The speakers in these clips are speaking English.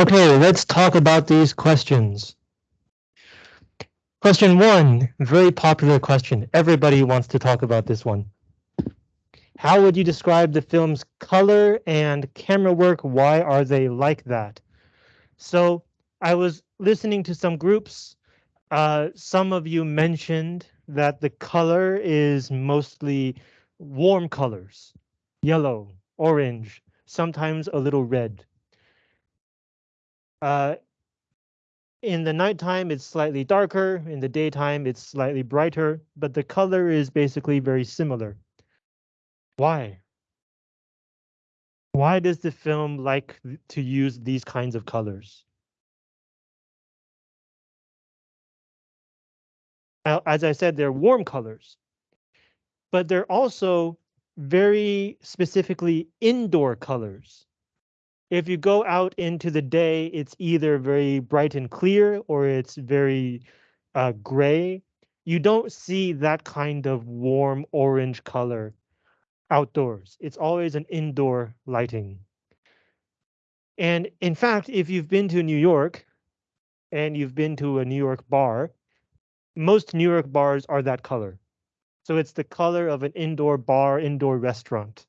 Okay, let's talk about these questions. Question one, very popular question. Everybody wants to talk about this one. How would you describe the film's color and camera work? Why are they like that? So I was listening to some groups. Uh, some of you mentioned that the color is mostly warm colors, yellow, orange, sometimes a little red. Uh, in the nighttime, it's slightly darker. In the daytime, it's slightly brighter, but the color is basically very similar. Why? Why does the film like to use these kinds of colors? As I said, they're warm colors, but they're also very specifically indoor colors. If you go out into the day, it's either very bright and clear or it's very uh, gray. You don't see that kind of warm orange color outdoors. It's always an indoor lighting. And in fact, if you've been to New York and you've been to a New York bar, most New York bars are that color. So it's the color of an indoor bar, indoor restaurant.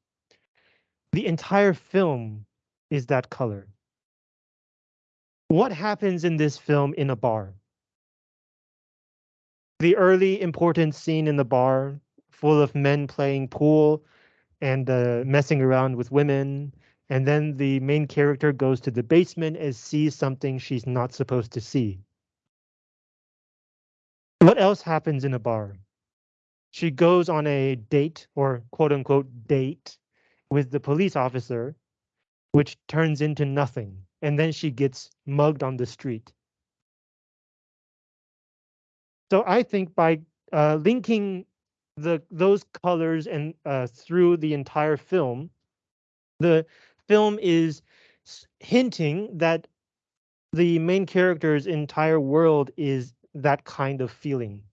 The entire film is that color. What happens in this film in a bar? The early important scene in the bar, full of men playing pool and uh, messing around with women, and then the main character goes to the basement and sees something she's not supposed to see. What else happens in a bar? She goes on a date or quote unquote date with the police officer, which turns into nothing. And then she gets mugged on the street. So I think by uh, linking the those colors and uh, through the entire film, the film is hinting that the main character's entire world is that kind of feeling,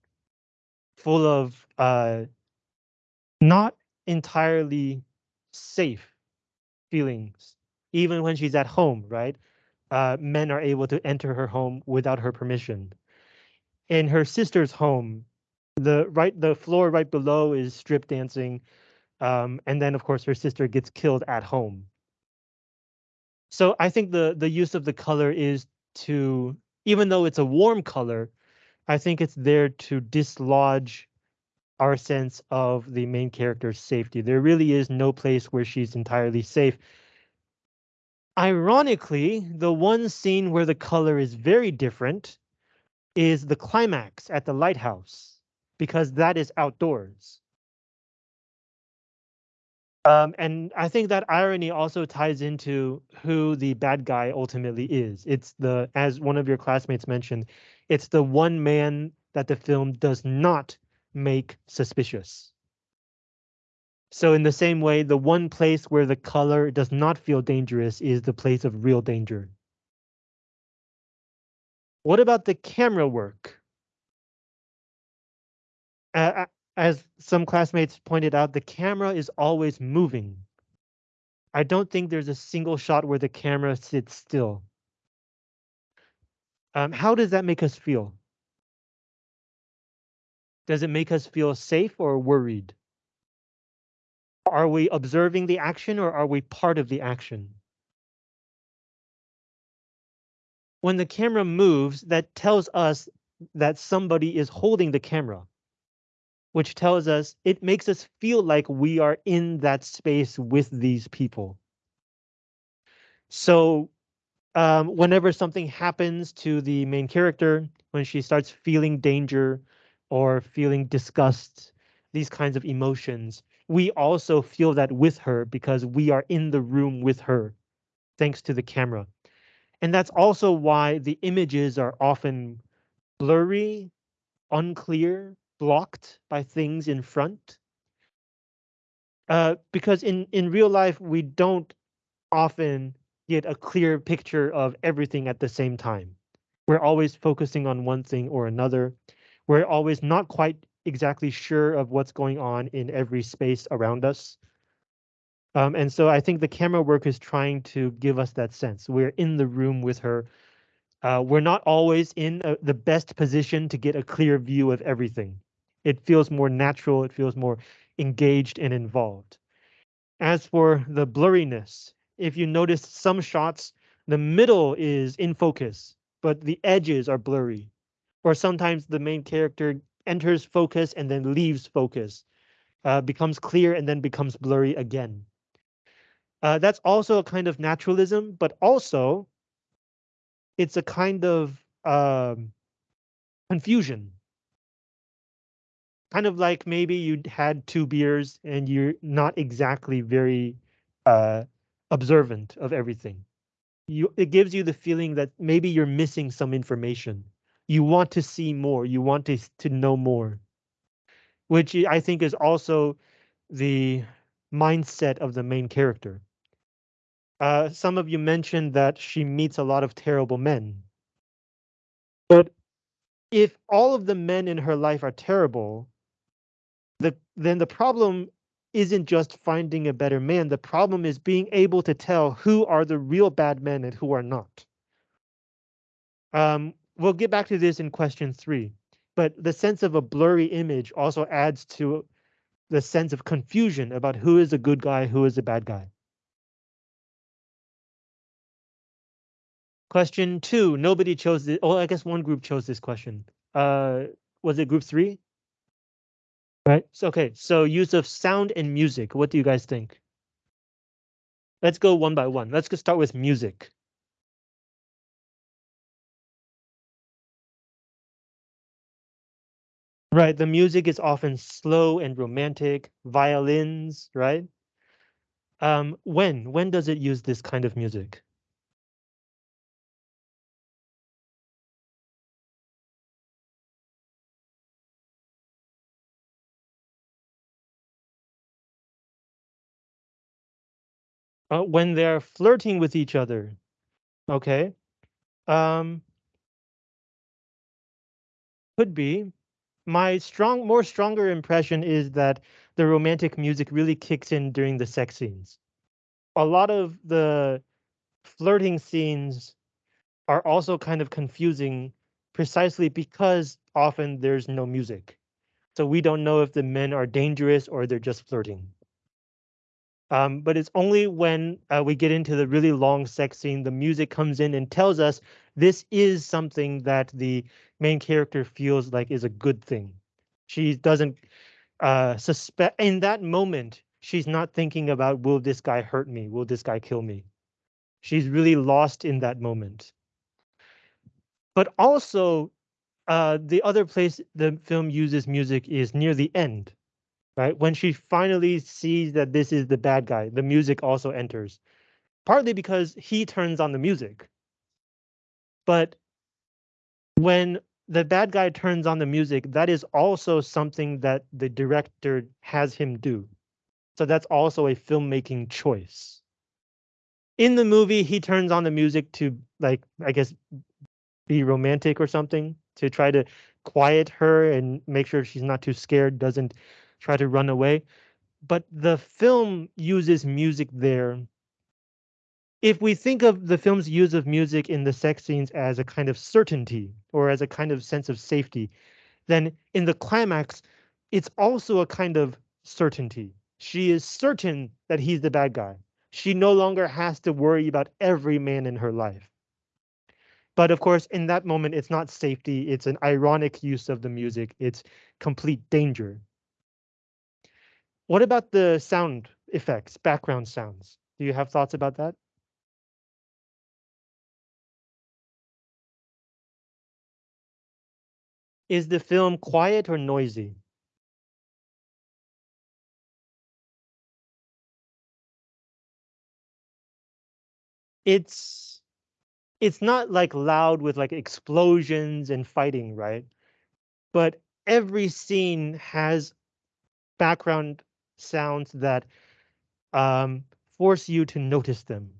full of uh, not entirely safe feelings, even when she's at home, right? Uh, men are able to enter her home without her permission. In her sister's home, the right the floor right below is strip dancing, um, and then of course her sister gets killed at home. So I think the the use of the color is to even though it's a warm color, I think it's there to dislodge our sense of the main character's safety. There really is no place where she's entirely safe. Ironically, the one scene where the color is very different is the climax at the lighthouse, because that is outdoors. Um, and I think that irony also ties into who the bad guy ultimately is. It's the, as one of your classmates mentioned, it's the one man that the film does not make suspicious. So in the same way, the one place where the color does not feel dangerous is the place of real danger. What about the camera work? Uh, as some classmates pointed out, the camera is always moving. I don't think there's a single shot where the camera sits still. Um, how does that make us feel? Does it make us feel safe or worried? Are we observing the action or are we part of the action? When the camera moves, that tells us that somebody is holding the camera, which tells us it makes us feel like we are in that space with these people. So um, whenever something happens to the main character, when she starts feeling danger or feeling disgust, these kinds of emotions, we also feel that with her because we are in the room with her, thanks to the camera. And that's also why the images are often blurry, unclear, blocked by things in front. Uh, because in, in real life, we don't often get a clear picture of everything at the same time. We're always focusing on one thing or another. We're always not quite exactly sure of what's going on in every space around us. Um, and so I think the camera work is trying to give us that sense. We're in the room with her. Uh, we're not always in uh the best position to get a clear view of everything. It feels more natural. It feels more engaged and involved. As for the blurriness, if you notice some shots, the middle is in focus, but the edges are blurry. Or sometimes the main character enters focus and then leaves focus, uh, becomes clear and then becomes blurry again. Uh, that's also a kind of naturalism, but also it's a kind of um, confusion. Kind of like maybe you had two beers and you're not exactly very uh, observant of everything. You, it gives you the feeling that maybe you're missing some information. You want to see more. You want to, to know more. Which I think is also the mindset of the main character. Uh, some of you mentioned that she meets a lot of terrible men. But if all of the men in her life are terrible, the, then the problem isn't just finding a better man. The problem is being able to tell who are the real bad men and who are not. Um, we'll get back to this in question three, but the sense of a blurry image also adds to the sense of confusion about who is a good guy, who is a bad guy. Question two, nobody chose it. Oh, I guess one group chose this question. Uh, was it group three? Right, so okay, so use of sound and music, what do you guys think? Let's go one by one. Let's just start with music. Right, the music is often slow and romantic, violins, right? Um, when, when does it use this kind of music? Uh, when they're flirting with each other. Okay. Um, could be. My strong, more stronger impression is that the romantic music really kicks in during the sex scenes. A lot of the flirting scenes are also kind of confusing precisely because often there's no music. So we don't know if the men are dangerous or they're just flirting. Um, but it's only when uh, we get into the really long sex scene, the music comes in and tells us this is something that the main character feels like is a good thing. She doesn't uh, suspect in that moment. She's not thinking about will this guy hurt me? Will this guy kill me? She's really lost in that moment. But also, uh, the other place the film uses music is near the end right? When she finally sees that this is the bad guy, the music also enters. Partly because he turns on the music. But when the bad guy turns on the music, that is also something that the director has him do. So that's also a filmmaking choice. In the movie, he turns on the music to like, I guess, be romantic or something to try to quiet her and make sure she's not too scared, doesn't try to run away. But the film uses music there. If we think of the film's use of music in the sex scenes as a kind of certainty or as a kind of sense of safety, then in the climax, it's also a kind of certainty. She is certain that he's the bad guy. She no longer has to worry about every man in her life. But of course, in that moment, it's not safety. It's an ironic use of the music. It's complete danger. What about the sound effects, background sounds? Do you have thoughts about that? Is the film quiet or noisy? It's it's not like loud with like explosions and fighting, right? But every scene has background sounds that um, force you to notice them.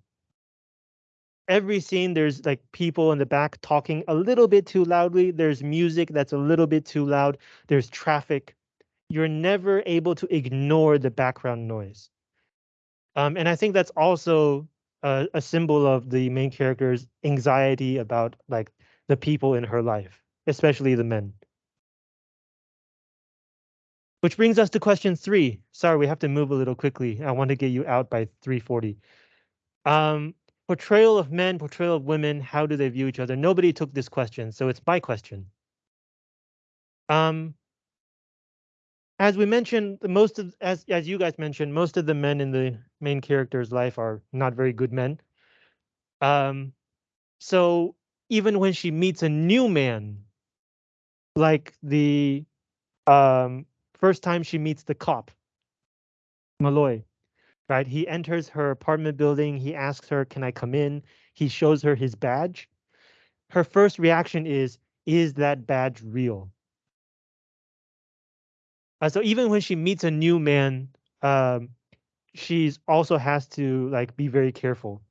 Every scene, there's like people in the back talking a little bit too loudly. There's music that's a little bit too loud. There's traffic. You're never able to ignore the background noise. Um, and I think that's also a, a symbol of the main character's anxiety about like the people in her life, especially the men. Which brings us to question three. Sorry, we have to move a little quickly. I want to get you out by 340. Um, portrayal of men, portrayal of women, how do they view each other? Nobody took this question, so it's my question. Um, as we mentioned, most of as as you guys mentioned, most of the men in the main character's life are not very good men. Um, so even when she meets a new man, like the um first time she meets the cop, Malloy, right? He enters her apartment building. He asks her, Can I come in? He shows her his badge. Her first reaction is, Is that badge real? Uh, so even when she meets a new man, um, she's also has to like be very careful.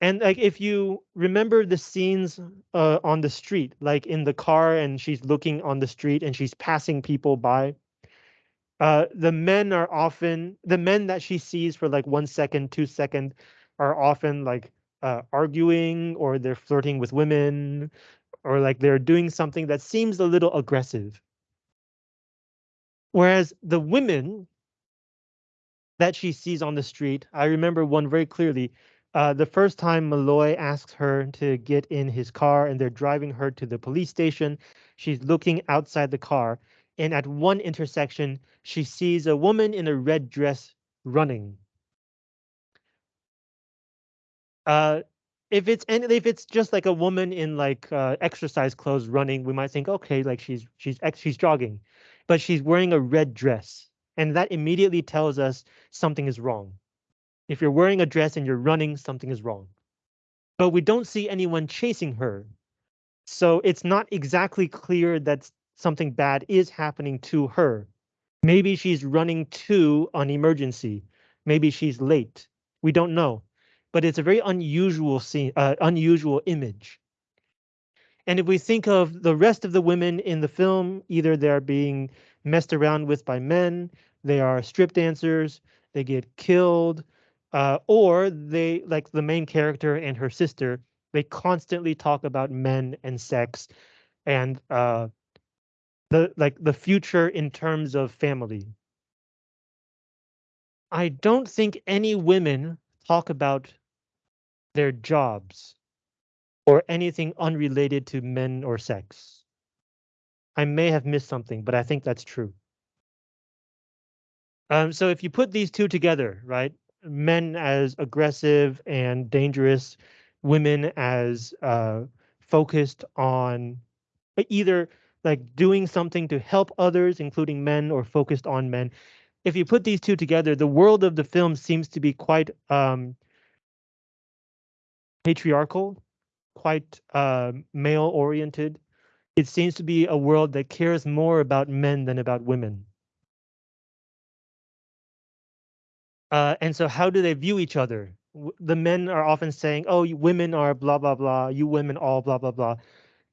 And like if you remember the scenes uh, on the street, like in the car and she's looking on the street and she's passing people by, uh, the men are often the men that she sees for like one second, two second, are often like uh, arguing or they're flirting with women or like they're doing something that seems a little aggressive. Whereas the women that she sees on the street, I remember one very clearly. Uh, the first time Malloy asks her to get in his car and they're driving her to the police station, she's looking outside the car. And at one intersection, she sees a woman in a red dress running. Uh, if it's if it's just like a woman in like uh, exercise clothes running, we might think, okay, like she's she's she's jogging, but she's wearing a red dress, and that immediately tells us something is wrong. If you're wearing a dress and you're running, something is wrong. But we don't see anyone chasing her. So it's not exactly clear that something bad is happening to her. Maybe she's running to an emergency. Maybe she's late. We don't know. But it's a very unusual scene, uh, unusual image. And if we think of the rest of the women in the film, either they're being messed around with by men, they are strip dancers, they get killed, uh, or they like the main character and her sister they constantly talk about men and sex and uh, the like the future in terms of family. I don't think any women talk about their jobs or anything unrelated to men or sex. I may have missed something but i think that's true. Um, so if you put these two together right men as aggressive and dangerous, women as uh, focused on either like doing something to help others, including men, or focused on men. If you put these two together, the world of the film seems to be quite um, patriarchal, quite uh, male oriented. It seems to be a world that cares more about men than about women. Uh, and so how do they view each other? The men are often saying, oh, women are blah, blah, blah, you women all blah, blah, blah.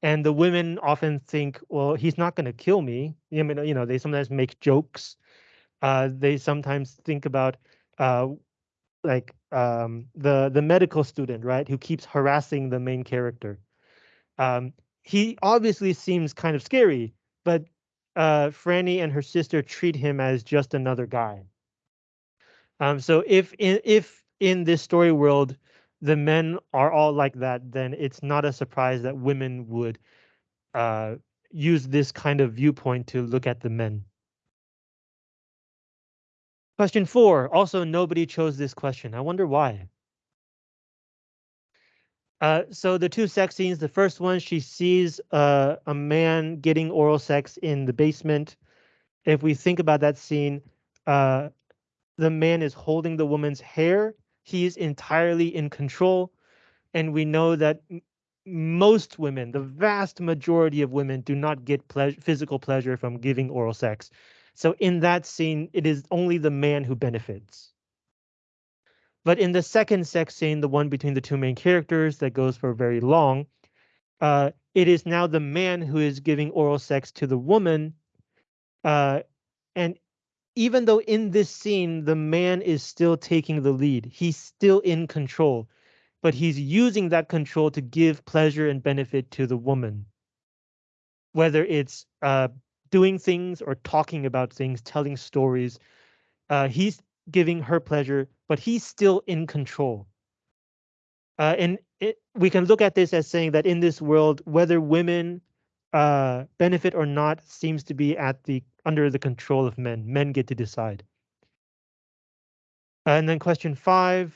And the women often think, well, he's not going to kill me. I mean, you know, they sometimes make jokes. Uh, they sometimes think about uh, like um, the the medical student, right, who keeps harassing the main character. Um, he obviously seems kind of scary, but uh, Frannie and her sister treat him as just another guy. Um, so if in if in this story world the men are all like that, then it's not a surprise that women would uh, use this kind of viewpoint to look at the men. Question four. Also, nobody chose this question. I wonder why. Uh, so the two sex scenes, the first one, she sees uh, a man getting oral sex in the basement. If we think about that scene, uh, the man is holding the woman's hair. He is entirely in control. And we know that most women, the vast majority of women, do not get ple physical pleasure from giving oral sex. So in that scene, it is only the man who benefits. But in the second sex scene, the one between the two main characters that goes for very long, uh, it is now the man who is giving oral sex to the woman. Uh, and even though in this scene the man is still taking the lead, he's still in control, but he's using that control to give pleasure and benefit to the woman. Whether it's uh, doing things or talking about things, telling stories, uh, he's giving her pleasure, but he's still in control. Uh, and it, we can look at this as saying that in this world, whether women uh, benefit or not seems to be at the under the control of men. Men get to decide. And then question five,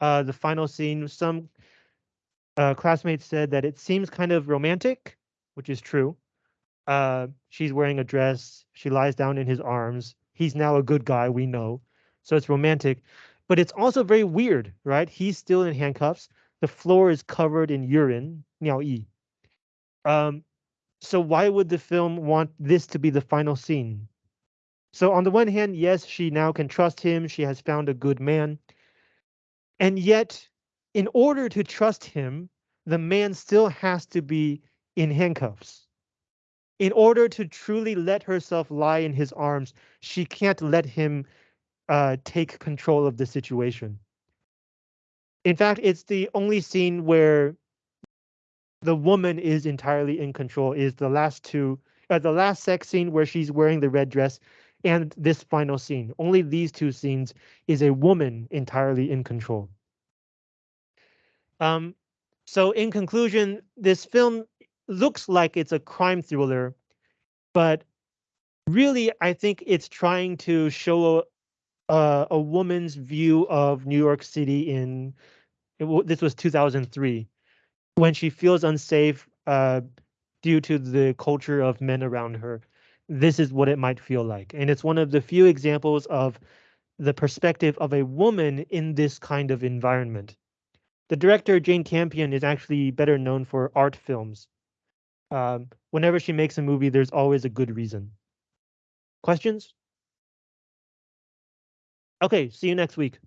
uh, the final scene. Some uh, classmates said that it seems kind of romantic, which is true. Uh, she's wearing a dress. She lies down in his arms. He's now a good guy, we know. So it's romantic, but it's also very weird, right? He's still in handcuffs. The floor is covered in urine, 尿液. Um, so why would the film want this to be the final scene? So on the one hand, yes, she now can trust him. She has found a good man. And yet, in order to trust him, the man still has to be in handcuffs. In order to truly let herself lie in his arms, she can't let him uh, take control of the situation. In fact, it's the only scene where the woman is entirely in control is the last two, uh, the last sex scene where she's wearing the red dress and this final scene. Only these two scenes is a woman entirely in control. Um, so in conclusion, this film looks like it's a crime thriller, but really, I think it's trying to show a, a woman's view of New York City in, this was 2003 when she feels unsafe uh, due to the culture of men around her, this is what it might feel like. And it's one of the few examples of the perspective of a woman in this kind of environment. The director, Jane Campion, is actually better known for art films. Um, whenever she makes a movie, there's always a good reason. Questions? Okay, see you next week.